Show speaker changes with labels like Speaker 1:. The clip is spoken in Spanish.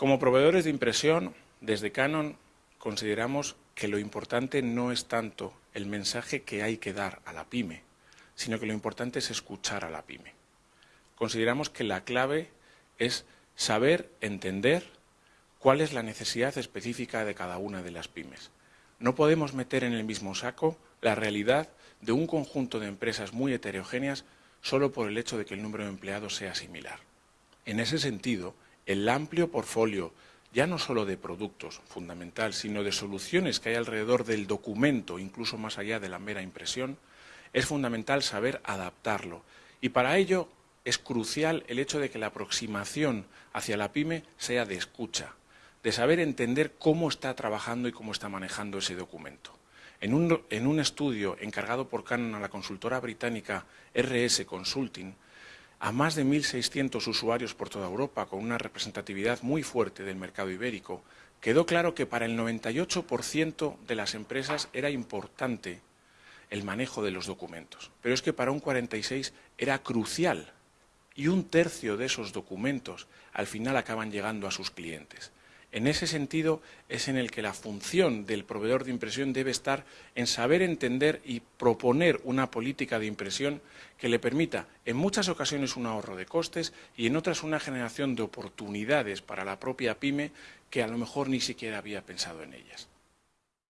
Speaker 1: Como proveedores de impresión, desde Canon consideramos que lo importante no es tanto el mensaje que hay que dar a la pyme, sino que lo importante es escuchar a la pyme. Consideramos que la clave es saber entender cuál es la necesidad específica de cada una de las pymes. No podemos meter en el mismo saco la realidad de un conjunto de empresas muy heterogéneas solo por el hecho de que el número de empleados sea similar. En ese sentido, el amplio portfolio, ya no solo de productos, fundamental, sino de soluciones que hay alrededor del documento, incluso más allá de la mera impresión, es fundamental saber adaptarlo. Y para ello es crucial el hecho de que la aproximación hacia la pyme sea de escucha, de saber entender cómo está trabajando y cómo está manejando ese documento. En un, en un, estudio encargado por Canon a la consultora británica RS Consulting, a más de 1.600 usuarios por toda Europa, con una representatividad muy fuerte del mercado ibérico, quedó claro que para el 98% de las empresas era importante el manejo de los documentos, pero es que para un 46% era crucial y un tercio de esos documentos al final acaban llegando a sus clientes. En ese sentido es en el que la función del proveedor de impresión debe estar en saber entender y proponer una política de impresión que le permita en muchas ocasiones un ahorro de costes y en otras una generación de oportunidades para la propia pyme que a lo mejor ni siquiera había pensado en ellas.